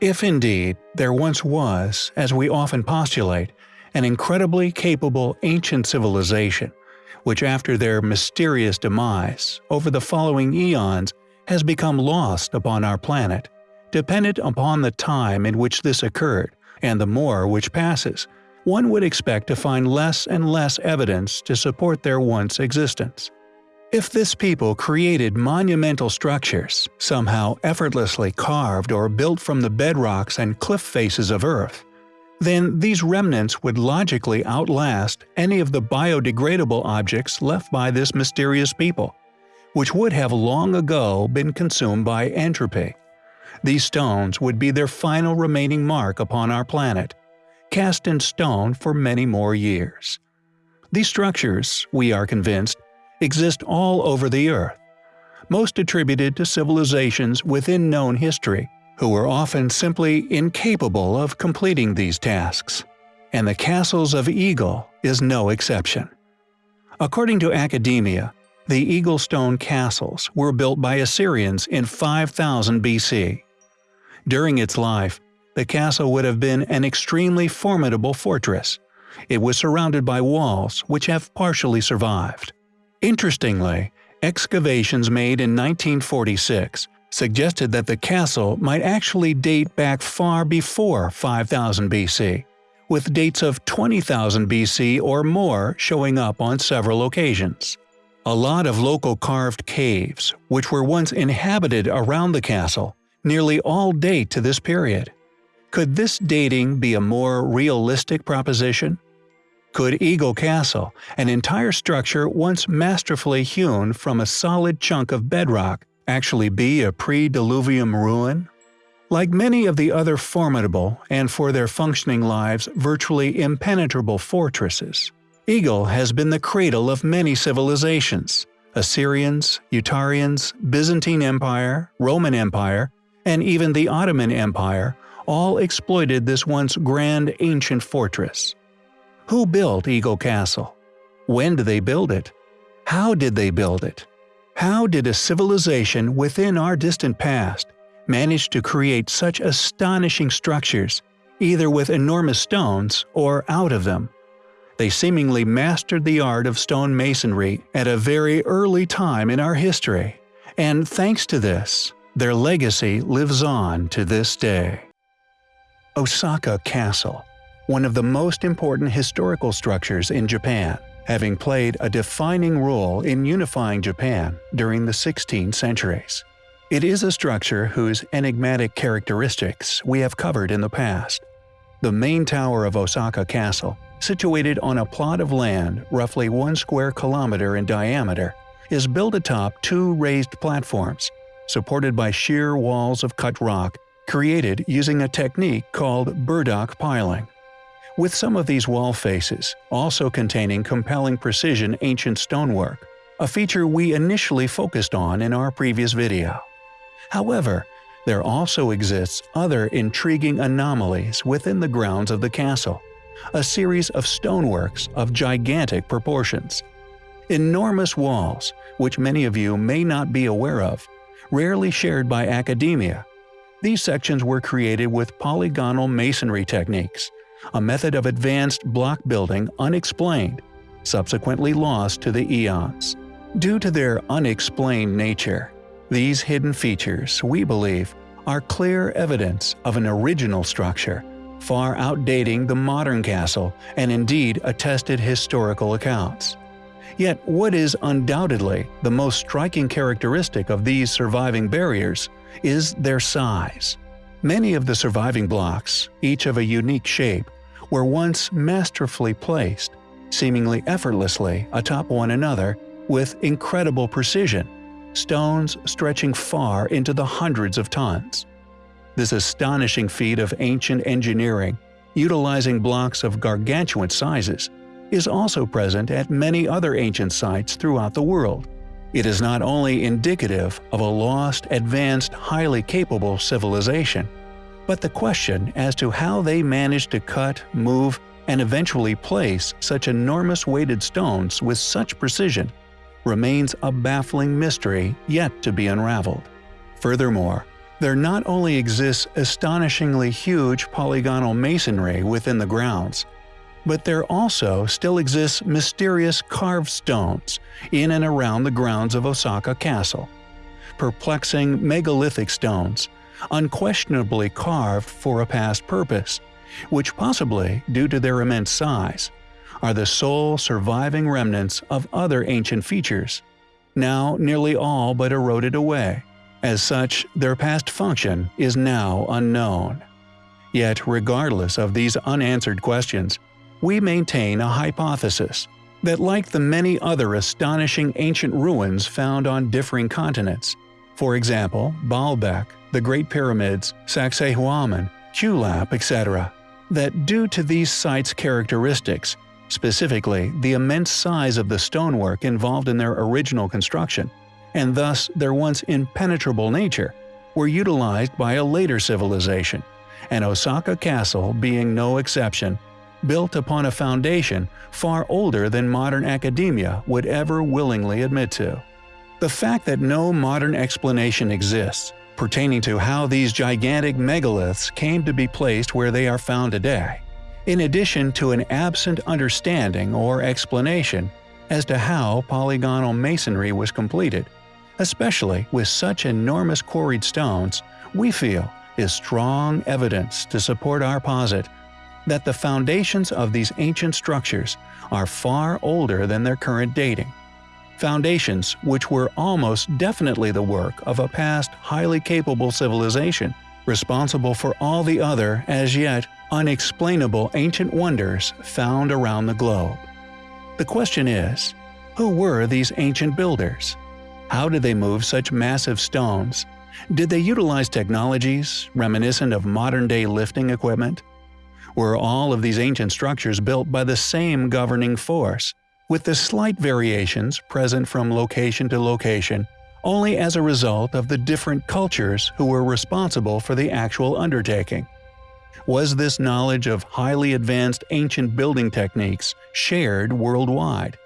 If indeed there once was, as we often postulate, an incredibly capable ancient civilization, which after their mysterious demise, over the following eons, has become lost upon our planet, dependent upon the time in which this occurred, and the more which passes, one would expect to find less and less evidence to support their once existence. If this people created monumental structures, somehow effortlessly carved or built from the bedrocks and cliff faces of Earth, then these remnants would logically outlast any of the biodegradable objects left by this mysterious people, which would have long ago been consumed by entropy. These stones would be their final remaining mark upon our planet, cast in stone for many more years. These structures, we are convinced, exist all over the Earth, most attributed to civilizations within known history, who were often simply incapable of completing these tasks. And the castles of Eagle is no exception. According to academia, the Eagle Stone castles were built by Assyrians in 5000 BC. During its life, the castle would have been an extremely formidable fortress. It was surrounded by walls which have partially survived. Interestingly, excavations made in 1946 suggested that the castle might actually date back far before 5000 BC, with dates of 20,000 BC or more showing up on several occasions. A lot of local carved caves, which were once inhabited around the castle, nearly all date to this period. Could this dating be a more realistic proposition? Could Eagle Castle, an entire structure once masterfully hewn from a solid chunk of bedrock, actually be a pre-diluvium ruin? Like many of the other formidable, and for their functioning lives virtually impenetrable fortresses, Eagle has been the cradle of many civilizations – Assyrians, Urartians, Byzantine Empire, Roman Empire, and even the Ottoman Empire all exploited this once grand ancient fortress. Who built Eagle Castle? When did they build it? How did they build it? How did a civilization within our distant past manage to create such astonishing structures, either with enormous stones or out of them? They seemingly mastered the art of stone masonry at a very early time in our history, and thanks to this, their legacy lives on to this day. Osaka Castle, one of the most important historical structures in Japan, having played a defining role in unifying Japan during the 16 centuries. It is a structure whose enigmatic characteristics we have covered in the past. The main tower of Osaka Castle, situated on a plot of land roughly one square kilometer in diameter, is built atop two raised platforms, supported by sheer walls of cut rock created using a technique called burdock piling. With some of these wall faces also containing compelling precision ancient stonework, a feature we initially focused on in our previous video. However, there also exists other intriguing anomalies within the grounds of the castle, a series of stoneworks of gigantic proportions. Enormous walls, which many of you may not be aware of, rarely shared by academia, these sections were created with polygonal masonry techniques, a method of advanced block building unexplained, subsequently lost to the eons. Due to their unexplained nature, these hidden features, we believe, are clear evidence of an original structure, far outdating the modern castle and indeed attested historical accounts. Yet what is undoubtedly the most striking characteristic of these surviving barriers is their size. Many of the surviving blocks, each of a unique shape, were once masterfully placed, seemingly effortlessly atop one another with incredible precision, stones stretching far into the hundreds of tons. This astonishing feat of ancient engineering, utilizing blocks of gargantuan sizes, is also present at many other ancient sites throughout the world, it is not only indicative of a lost, advanced, highly capable civilization, but the question as to how they managed to cut, move, and eventually place such enormous weighted stones with such precision remains a baffling mystery yet to be unraveled. Furthermore, There not only exists astonishingly huge polygonal masonry within the grounds, but there also still exists mysterious carved stones in and around the grounds of Osaka Castle. Perplexing megalithic stones, unquestionably carved for a past purpose, which possibly, due to their immense size, are the sole surviving remnants of other ancient features, now nearly all but eroded away. As such, their past function is now unknown. Yet regardless of these unanswered questions, we maintain a hypothesis that like the many other astonishing ancient ruins found on differing continents, for example, Baalbek, the Great Pyramids, Sacsayhuaman, Qulap, etc., that due to these sites' characteristics, specifically the immense size of the stonework involved in their original construction, and thus their once impenetrable nature, were utilized by a later civilization, and Osaka Castle being no exception, built upon a foundation far older than modern academia would ever willingly admit to. The fact that no modern explanation exists pertaining to how these gigantic megaliths came to be placed where they are found today, in addition to an absent understanding or explanation as to how polygonal masonry was completed, especially with such enormous quarried stones, we feel is strong evidence to support our posit that the foundations of these ancient structures are far older than their current dating. Foundations which were almost definitely the work of a past highly capable civilization, responsible for all the other, as yet, unexplainable ancient wonders found around the globe. The question is, who were these ancient builders? How did they move such massive stones? Did they utilize technologies reminiscent of modern-day lifting equipment? were all of these ancient structures built by the same governing force, with the slight variations present from location to location only as a result of the different cultures who were responsible for the actual undertaking. Was this knowledge of highly advanced ancient building techniques shared worldwide?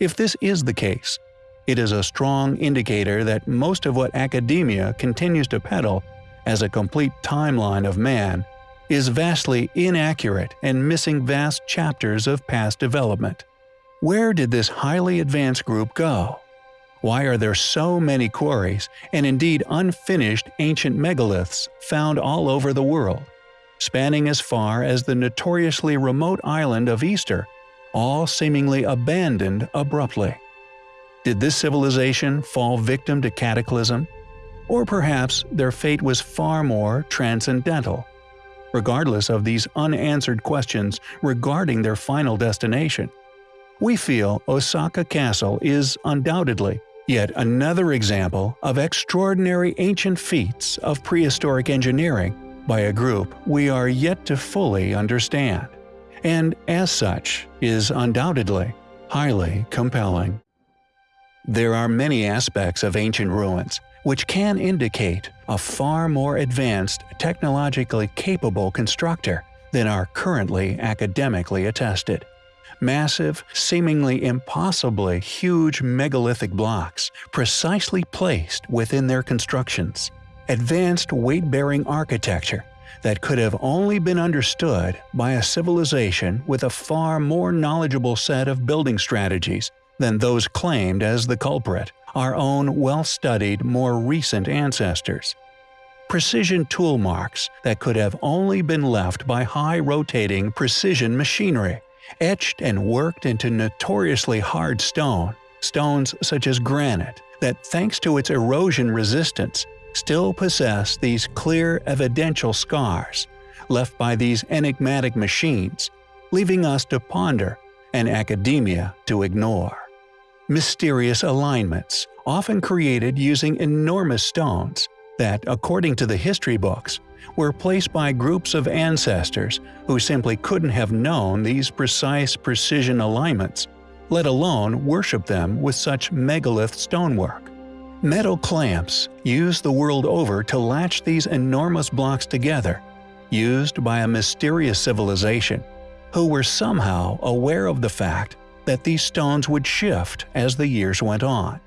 If this is the case, it is a strong indicator that most of what academia continues to peddle as a complete timeline of man is vastly inaccurate and missing vast chapters of past development. Where did this highly advanced group go? Why are there so many quarries and indeed unfinished ancient megaliths found all over the world, spanning as far as the notoriously remote island of Easter, all seemingly abandoned abruptly? Did this civilization fall victim to cataclysm? Or perhaps their fate was far more transcendental? regardless of these unanswered questions regarding their final destination. We feel Osaka Castle is undoubtedly yet another example of extraordinary ancient feats of prehistoric engineering by a group we are yet to fully understand, and as such is undoubtedly highly compelling. There are many aspects of ancient ruins which can indicate a far more advanced, technologically capable constructor than are currently academically attested. Massive, seemingly impossibly huge megalithic blocks precisely placed within their constructions. Advanced weight-bearing architecture that could have only been understood by a civilization with a far more knowledgeable set of building strategies than those claimed as the culprit our own well-studied, more recent ancestors. Precision tool marks that could have only been left by high-rotating precision machinery, etched and worked into notoriously hard stone, stones such as granite, that thanks to its erosion resistance, still possess these clear evidential scars, left by these enigmatic machines, leaving us to ponder and academia to ignore. Mysterious alignments, often created using enormous stones, that, according to the history books, were placed by groups of ancestors who simply couldn't have known these precise precision alignments, let alone worship them with such megalith stonework. Metal clamps, used the world over to latch these enormous blocks together, used by a mysterious civilization, who were somehow aware of the fact that these stones would shift as the years went on.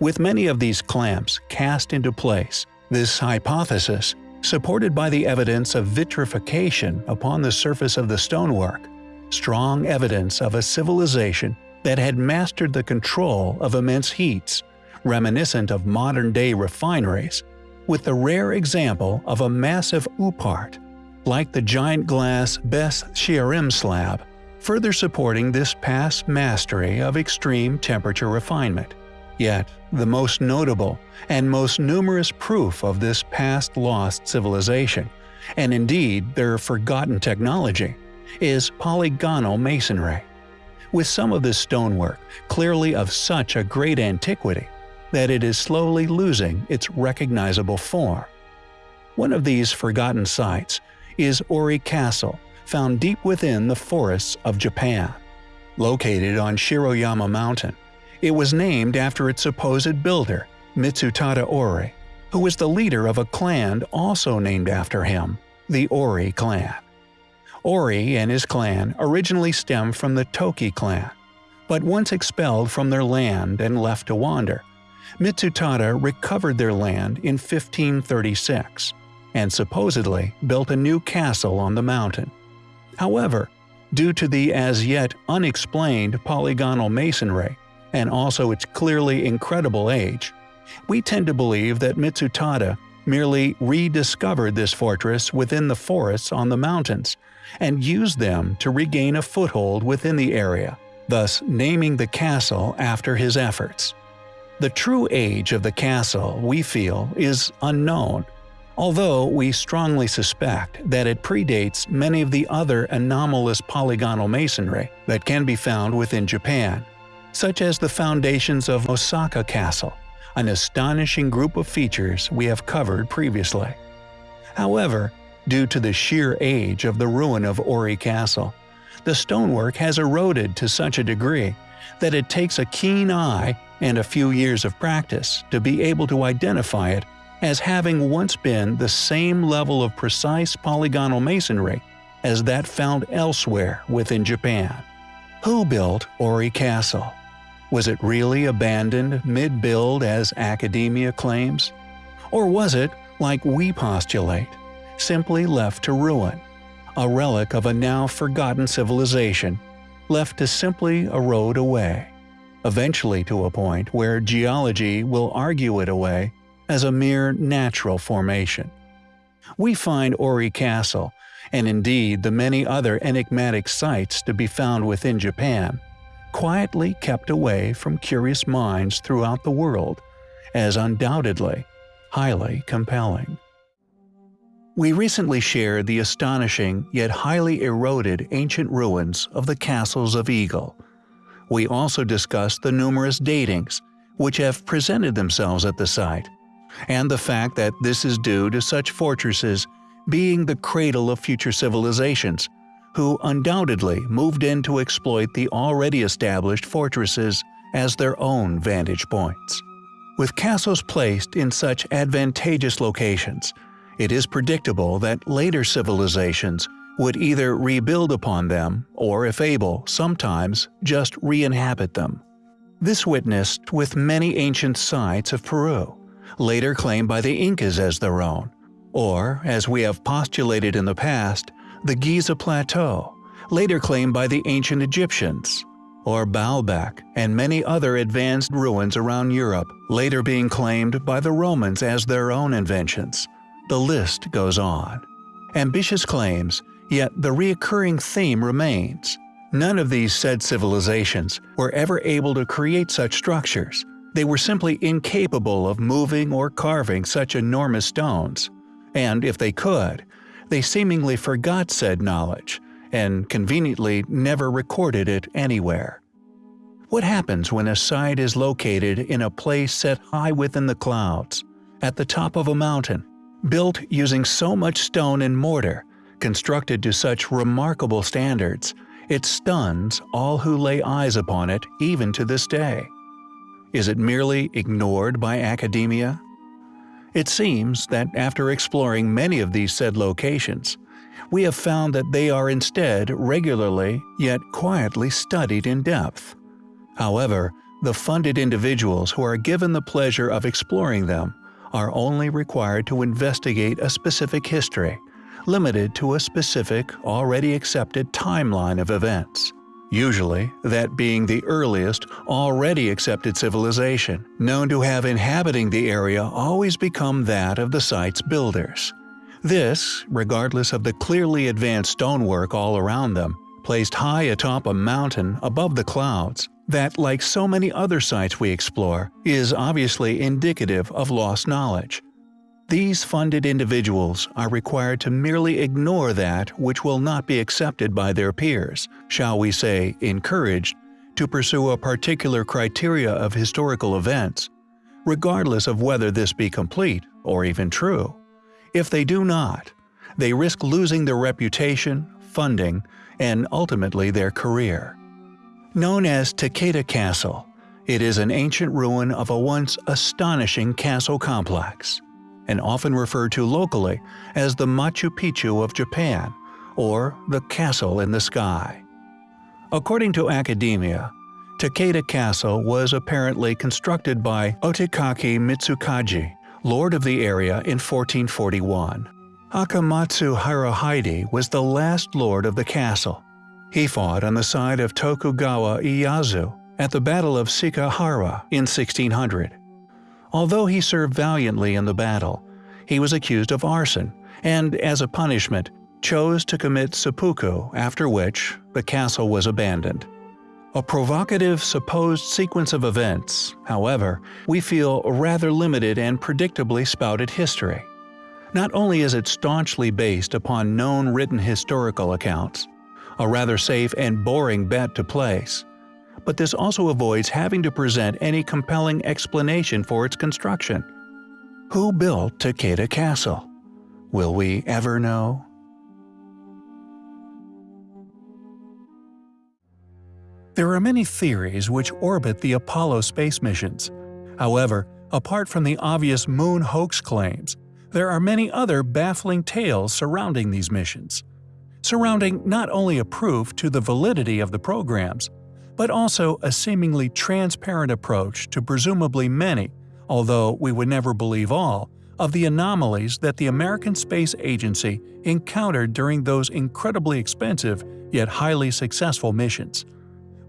With many of these clamps cast into place, This hypothesis, supported by the evidence of vitrification upon the surface of the stonework, strong evidence of a civilization that had mastered the control of immense heats, reminiscent of modern-day refineries, with the rare example of a massive oupart, like the giant glass Beth Shearim slab, further supporting this past mastery of extreme temperature refinement. Yet, the most notable and most numerous proof of this past lost civilization, and indeed their forgotten technology, is polygonal masonry. With some of this stonework clearly of such a great antiquity that it is slowly losing its recognizable form. One of these forgotten sites is Ori Castle, found deep within the forests of Japan. Located on Shiroyama Mountain, it was named after its supposed builder, Mitsutada Ori, who was the leader of a clan also named after him, the Ori clan. Ori and his clan originally stemmed from the Toki clan, but once expelled from their land and left to wander, Mitsutada recovered their land in 1536 and supposedly built a new castle on the mountain. However, due to the as yet unexplained polygonal masonry, and also its clearly incredible age, we tend to believe that Mitsutada merely rediscovered this fortress within the forests on the mountains and used them to regain a foothold within the area, thus naming the castle after his efforts. The true age of the castle, we feel, is unknown, although we strongly suspect that it predates many of the other anomalous polygonal masonry that can be found within Japan, such as the foundations of Osaka Castle, an astonishing group of features we have covered previously. However, due to the sheer age of the ruin of Ori Castle, the stonework has eroded to such a degree that it takes a keen eye and a few years of practice to be able to identify it as having once been the same level of precise polygonal masonry as that found elsewhere within Japan. Who built Ori Castle? Was it really abandoned mid-build as academia claims? Or was it, like we postulate, simply left to ruin, a relic of a now forgotten civilization, left to simply erode away, eventually to a point where geology will argue it away as a mere natural formation. We find Ori Castle, and indeed the many other enigmatic sites to be found within Japan, quietly kept away from curious minds throughout the world, as undoubtedly highly compelling. We recently shared the astonishing yet highly eroded ancient ruins of the castles of Eagle. We also discussed the numerous datings which have presented themselves at the site, and the fact that this is due to such fortresses being the cradle of future civilizations, who undoubtedly moved in to exploit the already established fortresses as their own vantage points. With castles placed in such advantageous locations, it is predictable that later civilizations would either rebuild upon them or, if able, sometimes just re-inhabit them. This witnessed with many ancient sites of Peru, later claimed by the Incas as their own, or, as we have postulated in the past, the Giza Plateau, later claimed by the ancient Egyptians, or Baalbek and many other advanced ruins around Europe, later being claimed by the Romans as their own inventions. The list goes on. Ambitious claims, yet the reoccurring theme remains. None of these said civilizations were ever able to create such structures, they were simply incapable of moving or carving such enormous stones, and if they could, they seemingly forgot said knowledge, and conveniently never recorded it anywhere. What happens when a site is located in a place set high within the clouds, at the top of a mountain, built using so much stone and mortar, constructed to such remarkable standards, it stuns all who lay eyes upon it even to this day. Is it merely ignored by academia? It seems that after exploring many of these said locations, we have found that they are instead regularly yet quietly studied in depth. However, the funded individuals who are given the pleasure of exploring them are only required to investigate a specific history, limited to a specific, already accepted timeline of events. Usually, that being the earliest, already accepted civilization, known to have inhabiting the area always become that of the site's builders. This, regardless of the clearly advanced stonework all around them, placed high atop a mountain above the clouds, that, like so many other sites we explore, is obviously indicative of lost knowledge. These funded individuals are required to merely ignore that which will not be accepted by their peers, shall we say encouraged, to pursue a particular criteria of historical events, regardless of whether this be complete or even true. If they do not, they risk losing their reputation, funding, and ultimately their career. Known as Takeda Castle, it is an ancient ruin of a once astonishing castle complex, and often referred to locally as the Machu Picchu of Japan or the Castle in the Sky. According to academia, Takeda Castle was apparently constructed by Otagaki Mitsukage, lord of the area in 1441. Akamatsu Hirohide was the last lord of the castle, he fought on the side of Tokugawa Ieyasu at the Battle of Sekigahara in 1600. Although he served valiantly in the battle, he was accused of arson and, as a punishment, chose to commit seppuku after which the castle was abandoned. A provocative supposed sequence of events, however, we feel rather limited and predictably spouted history. Not only is it staunchly based upon known written historical accounts, a rather safe and boring bet to place. But this also avoids having to present any compelling explanation for its construction. Who built Takeda Castle? Will we ever know? There are many theories which orbit the Apollo space missions. However, apart from the obvious moon hoax claims, there are many other baffling tales surrounding these missions surrounding not only a proof to the validity of the programs, but also a seemingly transparent approach to presumably many, although we would never believe all, of the anomalies that the American Space Agency encountered during those incredibly expensive yet highly successful missions.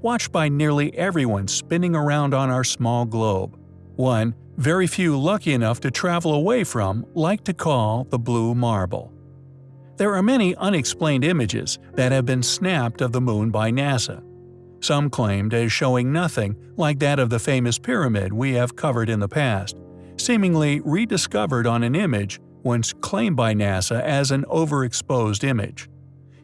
Watched by nearly everyone spinning around on our small globe. One, very few lucky enough to travel away from, like to call the Blue Marble. There are many unexplained images that have been snapped of the Moon by NASA. Some claimed as showing nothing like that of the famous pyramid we have covered in the past, seemingly rediscovered on an image once claimed by NASA as an overexposed image.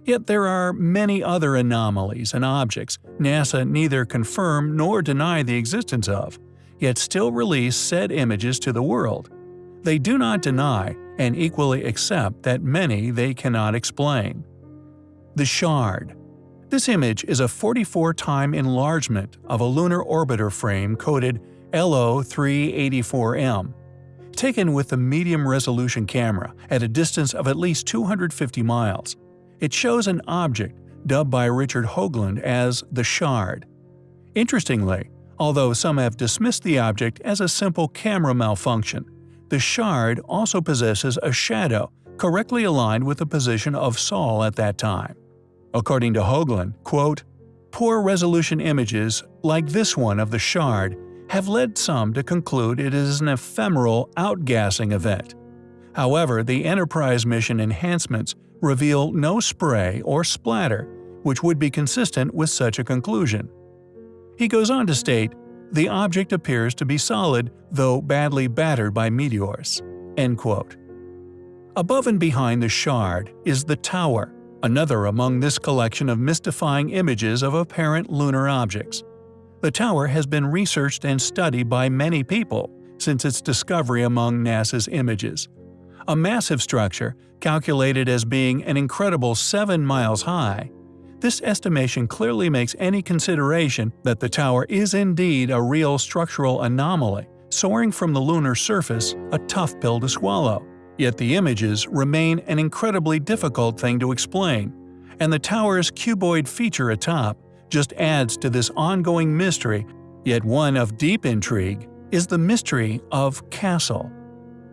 Yet there are many other anomalies and objects NASA neither confirm nor deny the existence of, yet still release said images to the world. They do not deny and equally accept that many they cannot explain. The Shard This image is a 44-time enlargement of a lunar orbiter frame coded LO384M, taken with a medium-resolution camera at a distance of at least 250 miles. It shows an object dubbed by Richard Hoagland as the Shard. Interestingly, although some have dismissed the object as a simple camera malfunction, the shard also possesses a shadow correctly aligned with the position of Sol at that time. According to Hoagland, quote, Poor resolution images, like this one of the shard, have led some to conclude it is an ephemeral outgassing event. However, the Enterprise mission enhancements reveal no spray or splatter, which would be consistent with such a conclusion. He goes on to state, the object appears to be solid, though badly battered by meteors." End quote. Above and behind the shard is the tower, another among this collection of mystifying images of apparent lunar objects. The tower has been researched and studied by many people since its discovery among NASA's images. A massive structure, calculated as being an incredible 7 miles high, this estimation clearly makes any consideration that the tower is indeed a real structural anomaly, soaring from the lunar surface, a tough pill to swallow. Yet the images remain an incredibly difficult thing to explain, and the tower's cuboid feature atop just adds to this ongoing mystery, yet one of deep intrigue, is the mystery of Castle.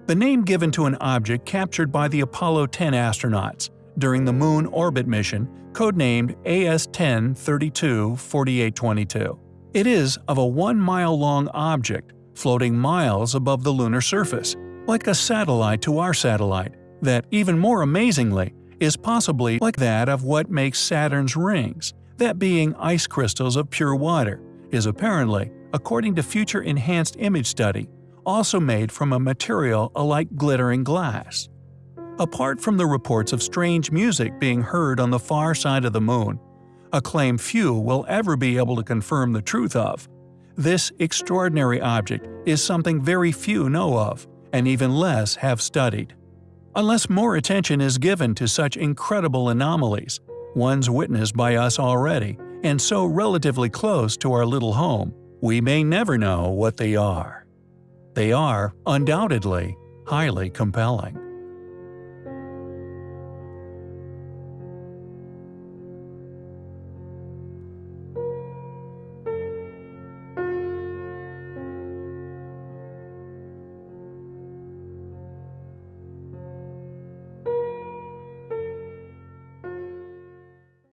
the name given to an object captured by the Apollo 10 astronauts during the Moon orbit mission, codenamed AS-10 324822. It is of a one-mile-long object floating miles above the lunar surface, like a satellite to our satellite, that, even more amazingly, is possibly like that of what makes Saturn's rings, that being ice crystals of pure water, is apparently, according to future enhanced image study, also made from a material alike glittering glass. Apart from the reports of strange music being heard on the far side of the moon, a claim few will ever be able to confirm the truth of, this extraordinary object is something very few know of, and even less have studied. Unless more attention is given to such incredible anomalies, ones witnessed by us already, and so relatively close to our little home, we may never know what they are. They are, undoubtedly, highly compelling.